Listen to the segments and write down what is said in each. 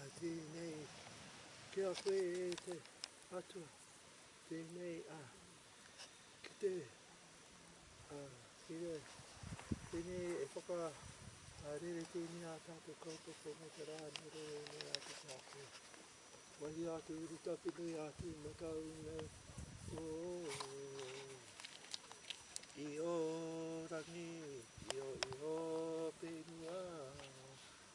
Ā, tēnei ki a koe, e te Atua, tēnei, ā, ki te, ā, ki re, tēnei e whaka, ā, rerekēngia ā tātou kaupapa mō te rā nei, rere nei ā te Tāpua. Wahia atu i ruta ki nui atu i Matauri nei, o, i ō rangi, i ō, i ō whenua,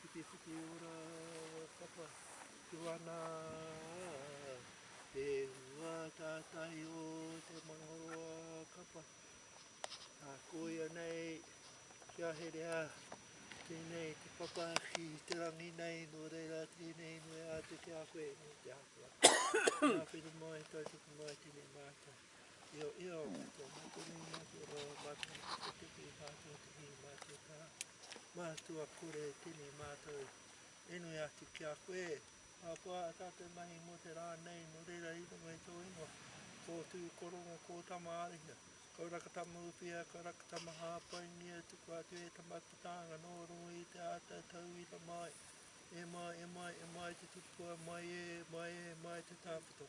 Ki te whutiora papa tu ana Te hua tātai o te mangoroa kapa A koia nei kia herea Tēnei te papa ki te rangi nei Nō reira tēnei inoi āte ki a koe Nō te Atua Ngā whenu mai, tautoko mai, tēnei mātou. Io, io, ko mātou nei mātou roa, mātou na Puketeke, mātou te hī, mātou tā mātua kore tēnei mātou e nui atu ki a koe. Ahakoa ā tātou mahi mō te rā nei, nō reira i runga i tō ingoa, kō tū, kō rongo, kō tama āriha, kau rakatama uwhia, kau rakatama hāpaingia, tukua atu e Tama te tānga nō runga i te āta tauira mai, e mai, e mai, e mai te tupua, mai ē, mai ē, mai te tāwhito.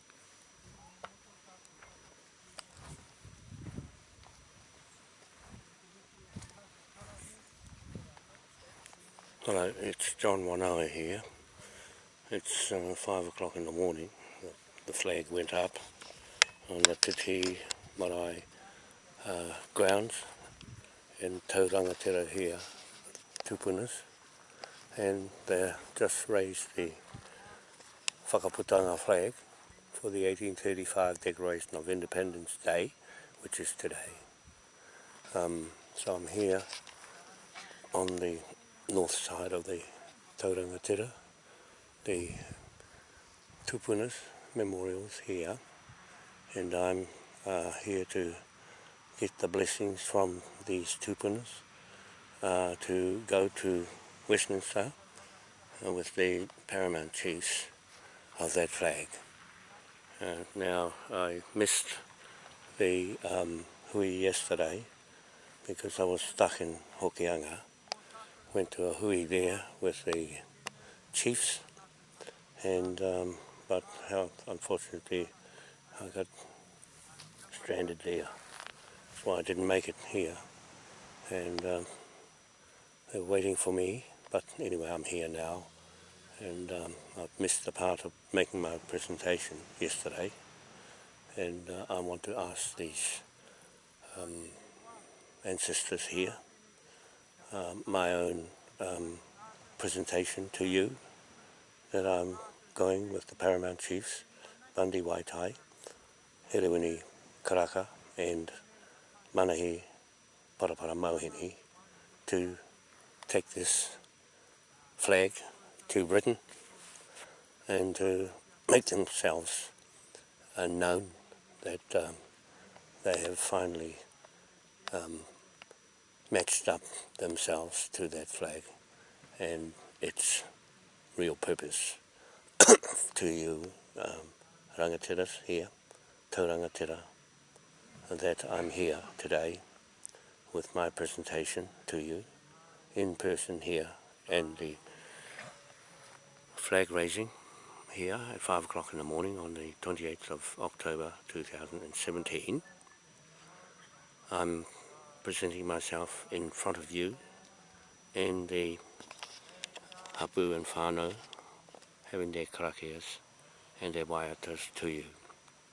Hello, it's John Wanoa here. It's uh, five o'clock in the morning. The flag went up on the Titi Marae uh, grounds in Tauranga here, Tupunas, and they just raised the Whakaputanga flag for the 1835 Declaration of Independence Day, which is today. Um, so I'm here on the north side of the Tauranga Tera, the Tupunas memorials here, and I'm uh, here to get the blessings from these Tupunas uh, to go to Westminster uh, with the paramount chiefs of that flag. Uh, now, I missed the um, hui yesterday because I was stuck in Hokianga. went to a hui there with the chiefs and um, but unfortunately I got stranded there that's why I didn't make it here and um, they're waiting for me but anyway I'm here now and um, I've missed the part of making my presentation yesterday and uh, I want to ask these um, ancestors here Um, my own um, presentation to you that I'm going with the Paramount Chiefs, Bundy Waitai, Hiriwini Karaka and Manahi Parapara Mohini to take this flag to Britain and to make themselves uh, known that um, they have finally um, matched up themselves to that flag and its real purpose to you um, rangatiras here, taurangatira, that I'm here today with my presentation to you in person here and the flag raising here at 5 o'clock in the morning on the 28th of October 2017. I'm presenting myself in front of you and the Hapu and whānau having their karakias and their waiatas to you.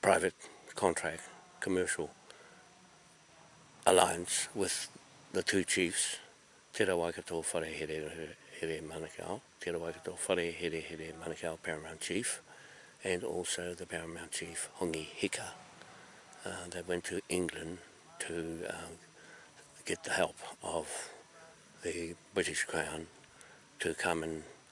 private contract, commercial alliance with the two chiefs, Te Ra Waikato Whare Here Here Manukau, Te Ra Waikato Whare Here Here Manukau Paramount Chief, and also the Paramount Chief Hongi Hika. Uh, they went to England to uh, get the help of the British Crown to come and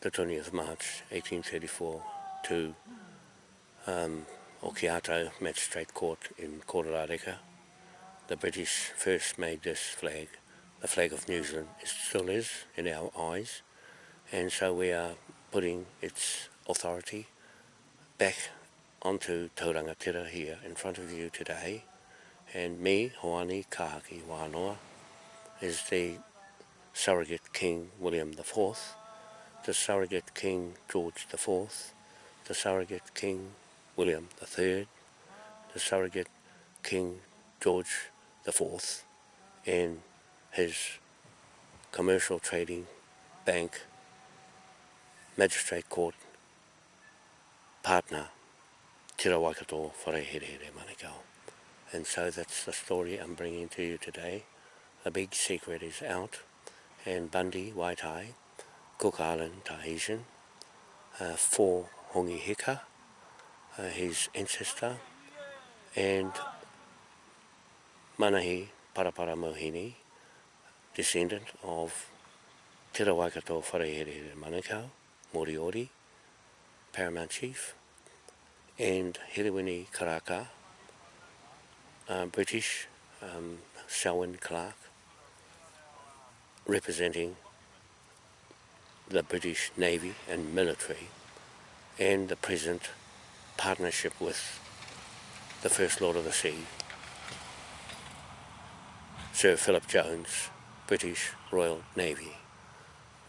the 20th of March 1834 to um, Okiato Magistrate Court in Kororareka. The British first made this flag, the flag of New Zealand. It still is in our eyes, and so we are putting its authority back onto Tauranga Tira here in front of you today. And me, Hoani Kahaki Wānoa, is the surrogate King William the Fourth the surrogate king George the Fourth, the surrogate king William the Third, the surrogate king George the Fourth, and his commercial trading bank magistrate court partner Tira Waikato Wharehere Manukau. And so that's the story I'm bringing to you today. A big secret is out and Bundy Waitai Cook Island, Tahitian, uh, for Hongi Hika, uh, his ancestor, and Manahi Parapara Mohini, descendant of Te Rawaikato Wharehere Manukau, Moriori, Paramount Chief, and Hiriwini Karaka, uh, British um, Selwyn Clark, representing the British Navy and military and the present partnership with the First Lord of the Sea, Sir Philip Jones, British Royal Navy.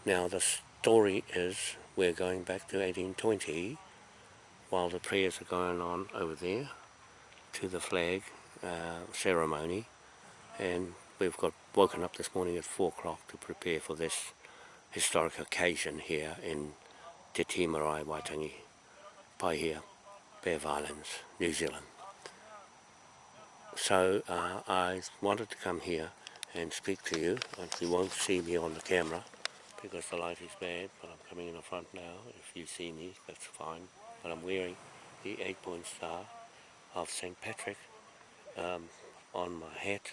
Now the story is we're going back to 1820 while the prayers are going on over there to the flag uh, ceremony and we've got woken up this morning at four o'clock to prepare for this historic occasion here in Te Timurai Waitangi, by here, Bear Islands, New Zealand. So uh, I wanted to come here and speak to you, and you won't see me on the camera because the light is bad, but I'm coming in the front now. If you see me, that's fine. But I'm wearing the eight-point star of St. Patrick um, on my hat,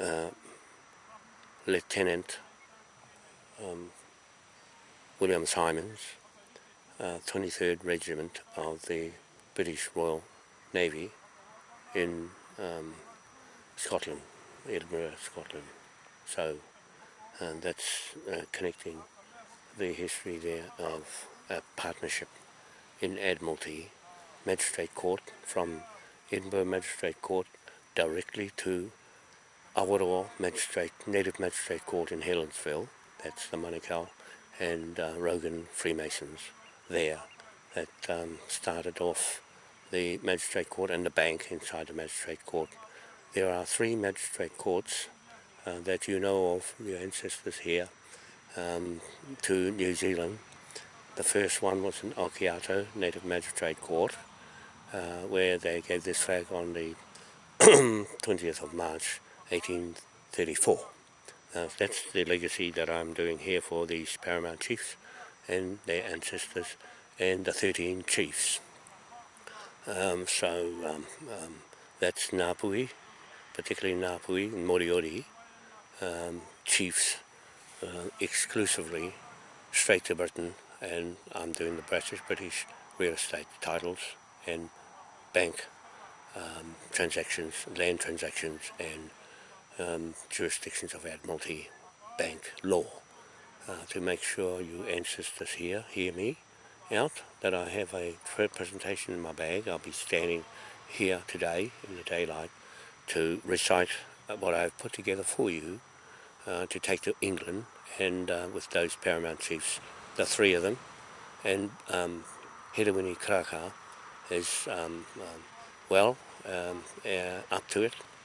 uh, Lieutenant um, William Simons, uh, 23rd Regiment of the British Royal Navy in um, Scotland, Edinburgh, Scotland. So and that's uh, connecting the history there of a partnership in Admiralty Magistrate Court from Edinburgh Magistrate Court directly to Awaroa Magistrate, Native Magistrate Court in Helensville, that's the Manukau, and uh, Rogan Freemasons there that um, started off the magistrate court and the bank inside the magistrate court. There are three magistrate courts uh, that you know of, your ancestors here, um, to New Zealand. The first one was in Okiato Native Magistrate Court, uh, where they gave this flag on the 20th of March 1834. that's the legacy that I'm doing here for these Paramount Chiefs and their ancestors and the 13 Chiefs. Um, so um, um, that's Napui, particularly Napui and Moriori, um, chiefs uh, exclusively straight to Britain and I'm doing the British, British real estate titles and bank um, transactions, land transactions and um, jurisdictions of Admiralty bank law uh, to make sure you ancestors here hear me out that I have a third presentation in my bag. I'll be standing here today in the daylight to recite uh, what I've put together for you uh, to take to England and uh, with those Paramount Chiefs, the three of them. And um, Hedewini Karaka is um, um, well um, uh, up to it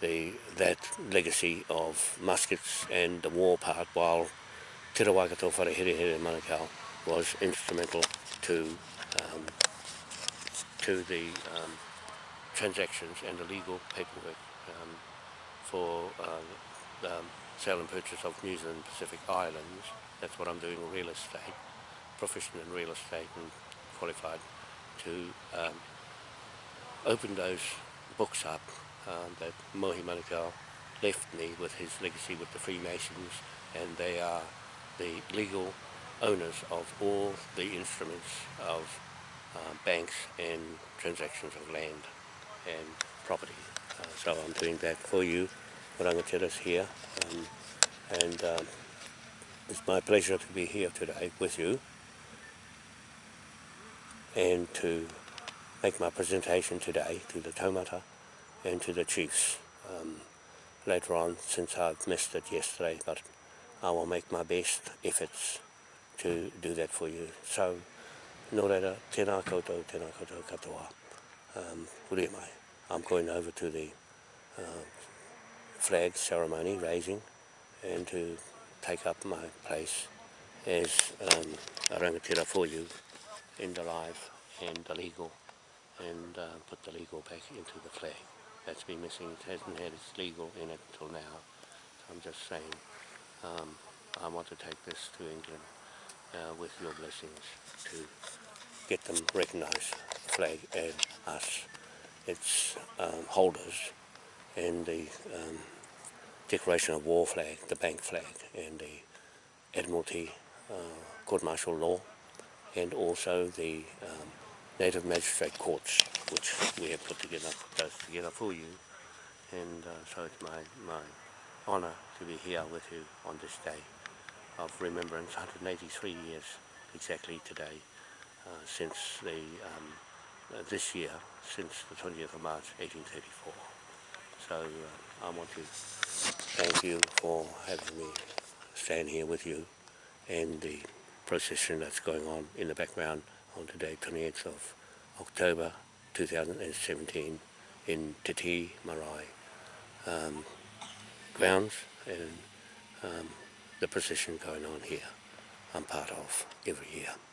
the that legacy of muskets and the war part while Te Waikato Wharehirehere Manukau was instrumental to um, to the um, transactions and the legal paperwork um, for uh, um, sale and purchase of New Zealand Pacific Islands. That's what I'm doing in real estate, proficient in real estate and qualified to um, open those books up uh, that Mohi Manukau left me with his legacy with the Freemasons and they are the legal owners of all the instruments of uh, banks and transactions of land and property. Uh, so I'm doing that for you. rangatiras here. Um, and um, it's my pleasure to be here today with you and to make my presentation today to the taumata and to the chiefs um, later on since I've missed it yesterday but I will make my best efforts to do that for you. So, nō reira, tēnā koutou, tēnā koutou katoa. Um, mai, I'm going over to the uh, flag ceremony raising and to take up my place as um, a rangatira for you in the life and the legal and uh, put the legal back into the flag. That's been missing. It hasn't had its legal in it till now. So I'm just saying um, I want to take this to England uh, with your blessings to get them recognised, the flag and us, its um, holders and the um, declaration of war flag, the bank flag, and the Admiralty uh, court martial law, and also the um, Native Magistrate Courts, which we have put together, put those together for you. And uh, so it's my, my honour to be here with you on this day of remembrance, 183 years exactly today, uh, since the, um, uh, this year, since the 20th of March 1834. So. Uh, I want to thank you for having me stand here with you and the procession that's going on in the background on today, 28th of October 2017 in Te Marae um, grounds and um, the procession going on here I'm part of every year.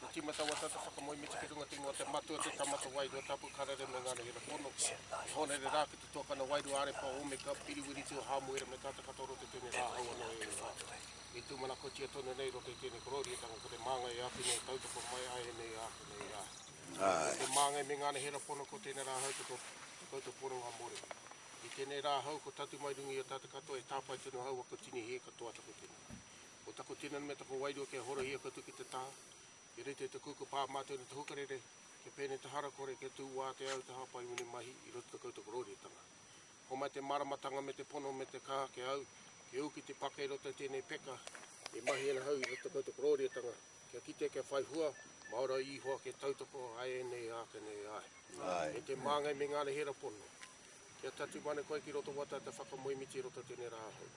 He tīmata wata te whakamoe meti ki runga te ingoa te matua, te tama, te wairua, tapu, karere me ngā nehere pono. He hōnere rā ki te tuakana wairua, arepa, omeka, piriwiri, tio, hāmuere me tāta katoa roto i tēnei rā hou anō e rua. I tūmanakotia tonu nei roto i tēnei korourietanga ko te māngai e awhi nei e tautoko mai ai e nei rā, ko nei rā. Ko te māngai me ngā nehere pono ko tēnei rā hou te koutou pononga more. I tēnei rā hou ko Tatu Mai Rungi o tāta katoa e tāpae tonu aua ko Tini Hē katoa taku tini. Ko taku tinana me taku wairua kia horohia koutou ki te taha, kia rite i te kuku pā mātou nei te hukarere, kia pēnei te harakore, kia tū wātea au i te hāpai mene mahi i roto i koutou korōriatanga. Homai te māramatanga me te pono me te kaha ki a au, kia ū ki te paka i roto i tēnei peka, e mahi ana au i roto i koutou korōriatanga, kia kite kia whai hua, Māora a Ihoa kia tautoko a ēnei ake nei, ae. Ae. Me te māngai me ngā rehera pono. Kia tatū mana koe ki roto wata te whakamoemiti i roto i tēnei rā ahau.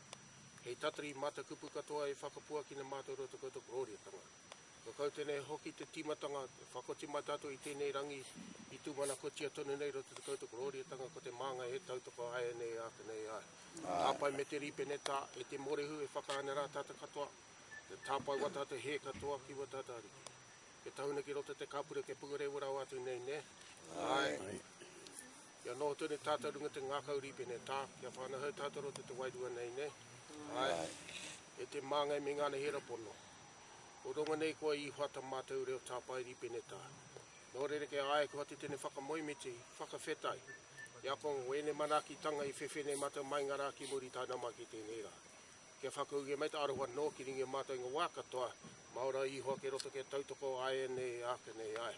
Hei tatari matakupu katoa e whakapuakina mātou i roto i koutou korōriatanga. Kua kau tēnei hoki te tīmatanga e whakotimata atu i tēnei rangi i tūmanakotia tonu nei i roto i te koutou korōriatanga ko te māngai he tautoko āianei e āta nei ai. Tāpae me te rīpenetā e te mōrehu e whakaāina rā tātou katoa, kia tāpae wā tātou hē katoa ki wā tātou Ariki. Kia tahuna ki roto te kāpura kia pukarewa rawa atu nei, nē? Āe. Kia noho tonu tātou runga te ngākau rīpene tā, kia whānauhau tātou rō te te wairua nei nei. Āe, e te māngai me ngāna hera pono. Ko rongo nei koa Īhua ta mātou reo tāpae rīpene tā. Nō rerekē āe kua te tene whakamoemiti, whakawhetai, i a kongo ko ēnei manaakitanga i whewhe nei mātou mai ngā rā ki muri taenā mai ki tēnei rā. Kia whakauge mai te aroha nō ki ringi mātou i ngā wā katoa, Maora Īhua kei roto kei tautoko āianei ākenei āe.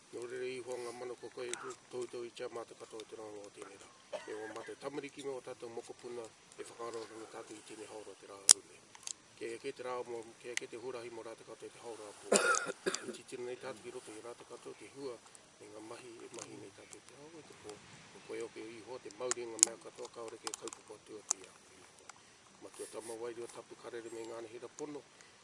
Nō reira ihoa ngā manako kai e toutou i tia mā te katoa o te rāngai o tēnei rā. E ō mātou tamariki me ō tātou mokopuna e whakaaro ana me tātou i tēnei haora o te rā hou nei. Kei eke te rā mō, kei eke te huarahi mō rātou katoa i te haora pō. E titiro nei tātou ki roto i a rātou katoa te hua me ngā mahi e mahi nei tātou i te haora o te pō, kua whai ake ihoa te mauri i ngā mea katoa kāore kei kaupapa atu atu i a koe ihoa. Matua tama wairua tapu karere me ngā anahera pono,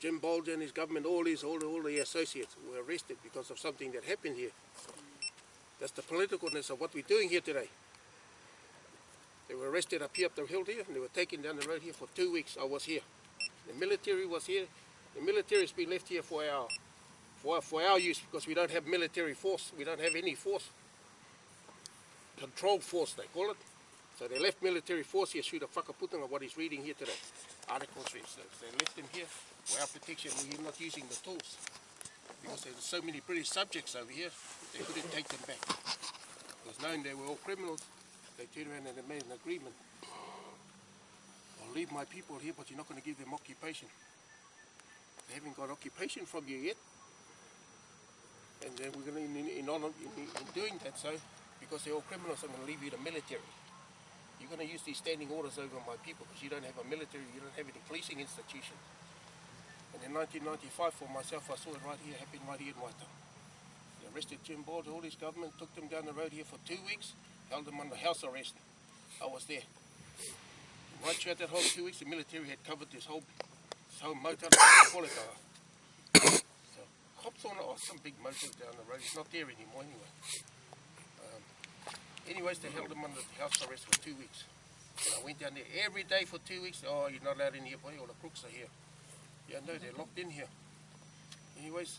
Jim Bolger and his government, all his, all, all the associates were arrested because of something that happened here. That's the politicalness of what we're doing here today. They were arrested up here up the hill here and they were taken down the road here for two weeks. I was here. The military was here. The military has been left here for our for, for our use because we don't have military force. We don't have any force. Control force, they call it. So they left military force here, shoot a whakaputanga what he's reading here today. Article 3, so they left him here for our protection, we're not using the tools. Because there's so many British subjects over here, they couldn't take them back. It was known they were all criminals, they turned around and they made an agreement. I'll leave my people here, but you're not going to give them occupation. They haven't got occupation from you yet. And then we're going to, in, in, in, in doing that, so, because they're all criminals, I'm going to leave you to military you're going to use these standing orders over my people because you don't have a military, you don't have any policing institution. And in 1995, for myself, I saw it right here, happened right here in Waita. They arrested Jim Board, all his government, took them down the road here for two weeks, held them under house arrest. I was there. Right throughout that whole two weeks, the military had covered this whole, this whole motor like a So, cops on it, oh, some big motor down the road, it's not there anymore anyway. Anyways, they held him under house arrest for two weeks. And I went down there every day for two weeks. Oh, you're not allowed in here, boy. All the crooks are here. Yeah, no, they're locked in here. Anyways,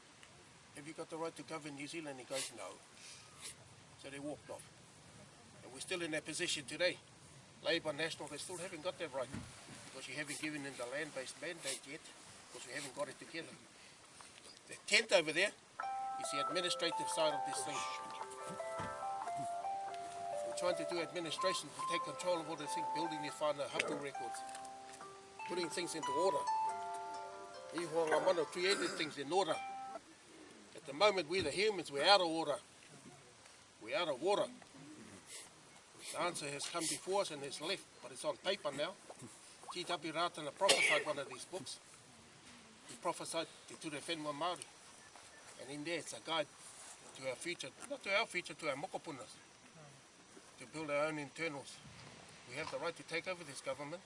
have you got the right to govern New Zealand? He goes, no. So they walked off. And we're still in that position today. Labour National, they still haven't got that right because you haven't given them the land-based mandate yet because we haven't got it together. The tent over there is the administrative side of this thing. We're trying to do administration to take control of all the things, building your final hapu records, putting things into order. Iho Ngamano created things in order moment we the humans we're out of water. We're out of water. The answer has come before us and has left, but it's on paper now. T.W. Ratana prophesied one of these books. He prophesied the Ture Whenua Māori. And in there it's a guide to our future, not to our future, to our mokopunas, to build our own internals. We have the right to take over this government,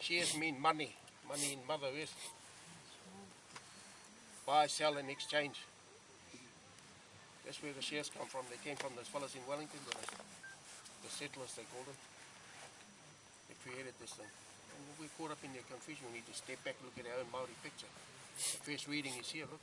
Shares mean money, money in Mother Earth. Buy, sell and exchange. That's where the shares come from. They came from those fellas in Wellington the settlers they called them. They created this thing. Uh, and we're caught up in their confusion. We need to step back, look at our own Maori picture. The first reading is here, look.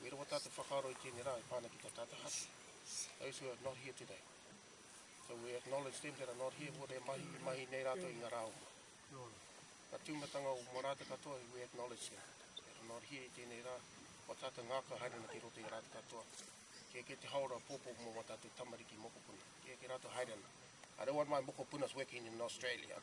Me rongo tātou whakaaro i tēnei rā e pā ana ki tā tātou haki. Those who are not here today. So we acknowledge them that are not here, ko re mahi, i mahi nei rātou i ngā rā o mua. Ka tūmatanga o mua rātou katoa, we acknowledge them that are not here i tēnei rā. Ko tātou ngāka haere ana ki roto i a rātou katoa. Kia ke te haora pōpō mō mā tātou tamariki mokopuna. Kia ke rātou haere ana. I don't want my mokopunas working in Australia.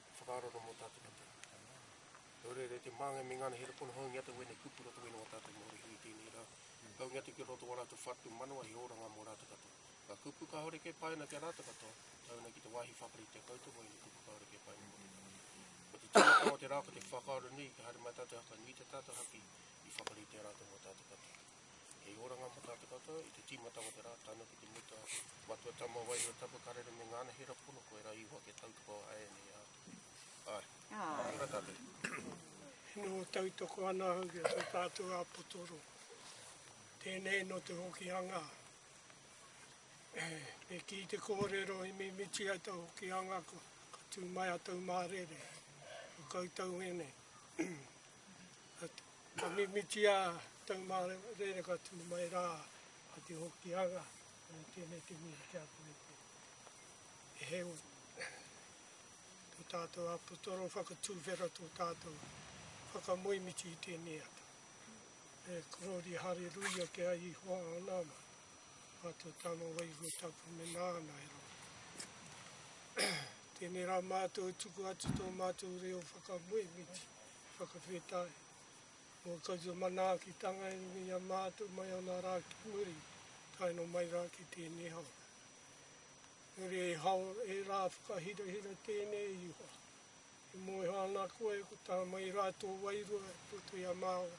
He whakaaroro mō tātou ki te Atua. Nō reira, e te māngai me ngana here pono, haungia atu wēnei kupu roto wēnei o tātou Māori hui i tēnei rā, haungia atu ki roto o ā rātou whatu manawa he oranga mō rātou katoa. Ngā kupu kāore kē pae ana ki a rātou katoa, tae ana ki te wāhi whakaritea koutou mō ēnei kupu kāore kē pae ana mō te rā. Ko te tīmatanga o te rā ko te whakaaro nui kia haere mai tātou haka nui i tā tātou haki i whakaritea rātou mō tātou katoa. Hei oranga mo tatou katoa i te timata o te ra, tana ki te mutu a Matua Tama Wairua Tapu Karere me ngana hira pono koe ra iho ake tautoko a Aene a Atu. Ae. Ae. Tena tatou. Ina o tautoko ana au ki to tatou a potoro. Tenei no te Hokihanga. E ki te korero i mimiti ai to Hokihanga ko ka tu mai a tau marere. Ko koutou enei. Ka mimiti a Taumārewa rere ka tū mai rā ki te Hokianga nō tēnei te miri kia koe koe. E heoi, tō tātou apotoro whakatūwhera tō tātou whakamoemiti i tēnei ata. E korori hare ruia ki a Ihoa o nāna, mā tō tama wairua tapu me nāna e raro. Tēnei rā mātou e tuku atu tō mātou reo whakamoemiti. He whakawhetai mō koutou manaakitanga e rua i a mātou mai ana rā ki muri, tae noa mai rā ki tēnei hāora. Engari e hao, e rā whakahirahira tēnei e Ihowa, e moeho ana koe ko tā mai rā tō wairua i roto i a māua,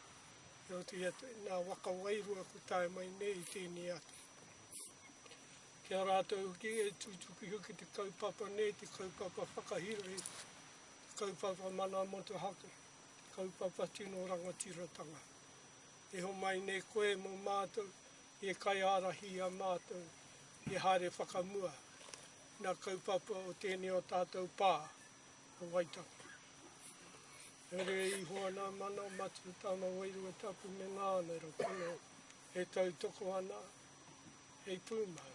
i roto i a tēnā waka wairua kua tae mai nei i tēnei atu. Ki a rātou hoki e tutuki hoki te kaupapa nei, te kaupapa whakahirahira. Kaupapa Mana Motuhake, Kaupapa Tino Rangatiratanga. E homai nei koe mō mātou e kaiārahi i a mātou he haere whakamua nā kaupapa o tēnei o tātou pā o Waitangi. Herea iho ana mana o Matarutama Wairua Tapu me Nānera pono e tautoko ana hei pūmau.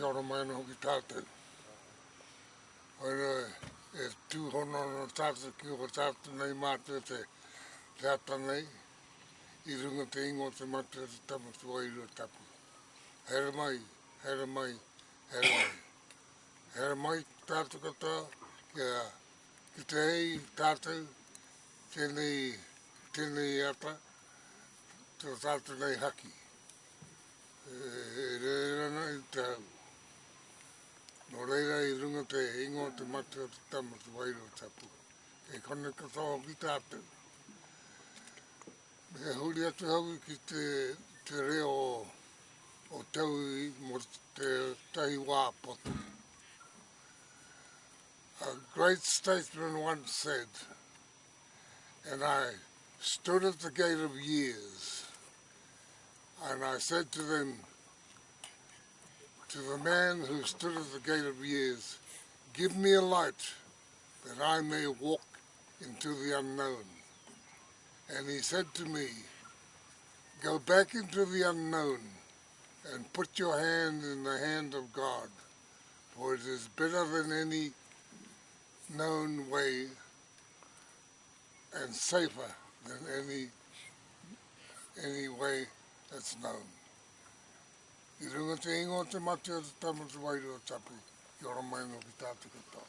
Kia ora mai anō ki tātou. Koira e tūhono anō tātou ki o tātou nei mātou te, te ata nei, i runga te ingo te mātou te tamutu ai rua tapu. Haere mai, haere mai, haere mai. Haere mai tātou katoa kia kite ai tātou tēnei, tēnei ata, tō tātou nei haki. E, e reira na i te hau. Nō reira i runga te ingoa te mate o te tama te wairo tapu. E kone katoa ki tātou. E huri atu au ki te reo o te au mō tētahi wā poto. A great statesman once said, and I stood at the gate of years, and I said to them, to the man who stood at the gate of years, give me a light, that I may walk into the unknown. And he said to me, Go back into the unknown, and put your hand in the hand of God, for it is better than any known way, and safer than any, any way that's known. I runga te ingoa o te mate o te tama o te wairua tapu, i ora mai anō ki tā te katoa.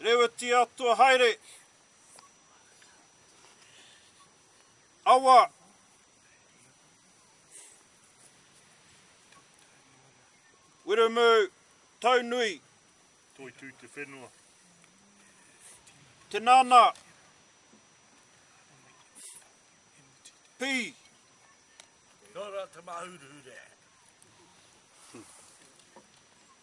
Rewetia atua haere. Awa. Wiremu Taunui. Toitū te whenua. Te nana. Pi. Nora te mahuruhure.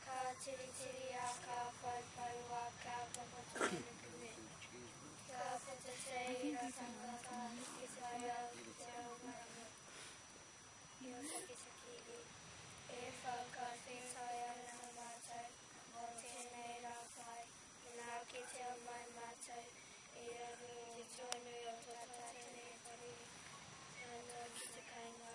Ka tiritiria, ka poupoua, ka papatūruruku me. Ka whetewhe i ra tanga, ka hiki whai au ki te ao marama. He o taketake i. E wha, ka whētai ana matou, mo tēnei ra pai, ina kitea mai matou i raru i te tuanui o to tatene whare, tae noa ki te kainga.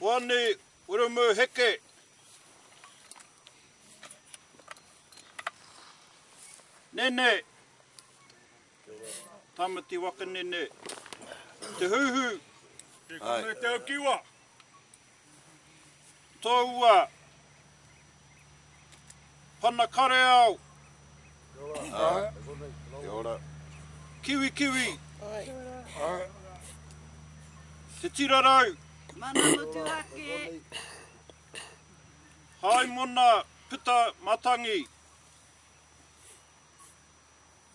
Hoani Wiremu Heke. Nene Tamati Wakanene. Te Huhu. Te Kune Te Aukiwa. toua pana kareao, kiwikiwi, te tira rau, haimona puta matangi,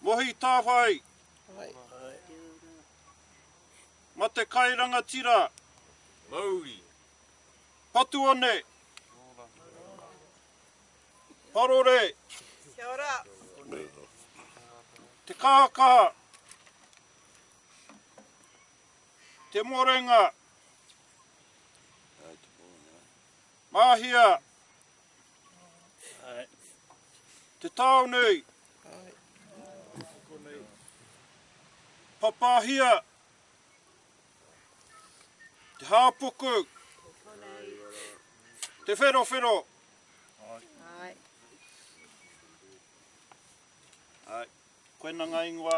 mohi tawhai, Matekai Rangatira, Mauri. Patuone, Parore, Kia ora. Te Kahakaha, Te Morenga, Mahia, Te Taonui, Papahia Te Hāpuku Te Wherowhero Koina ngā ingoa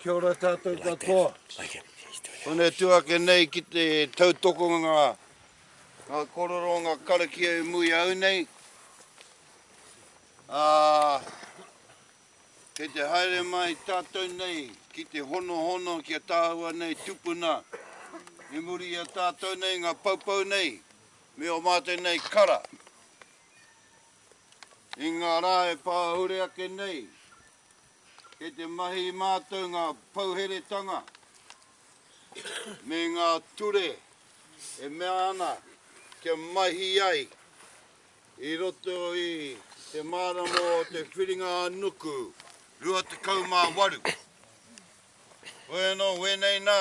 Kia ora tātou katoa. Kone tū ake nei ki te tautoko ngā ngā kororo ngā karakia e mui au nei. Ā, kei te haere mai tātou nei ki te honohono ki a tāua nei tupuna. I muri i a tātou nei ngā paupau nei, Me o mā tēnei kara i ngā rā e pāhure ake nei, kei te mahi i mātou ngā pouheretanga me ngā ture e mea ana kia mahi ai i roto i te mārama o te Whiringa-ā-nuku 28. Hoi anō, wēnei nā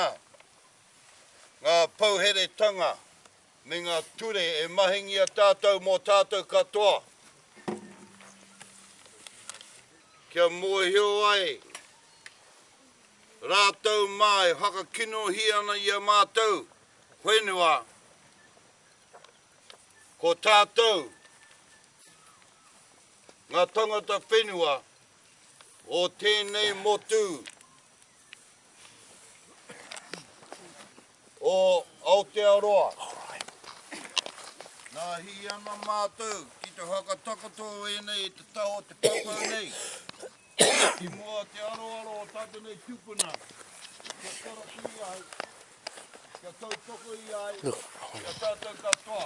ngā pouheretanga. me ngā ture e mahingia tātou mō tātou katoa, kia mōhio ai rātou mā e whakakinohi ana i a mātou whenua, ko tātou ngā tangata whenua o tēnei motu. o Aotearoa. Nā, hī ana mātou ki te whakatakoto ēnei i te taha o te pāpau nei, i mua te aroaro o tātou nei tūpuna, kia karakuri ai, kia tautoko ia ai ki a tātou katoa.